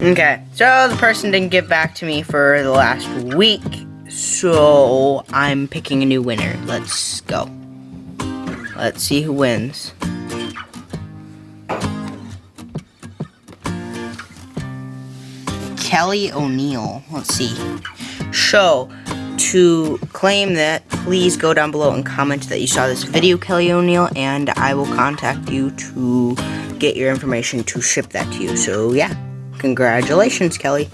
Okay, so the person didn't get back to me for the last week, so I'm picking a new winner. Let's go. Let's see who wins. Kelly O'Neill. Let's see. So, to claim that, please go down below and comment that you saw this video, Kelly O'Neill, and I will contact you to get your information to ship that to you. So, yeah. Congratulations, Kelly.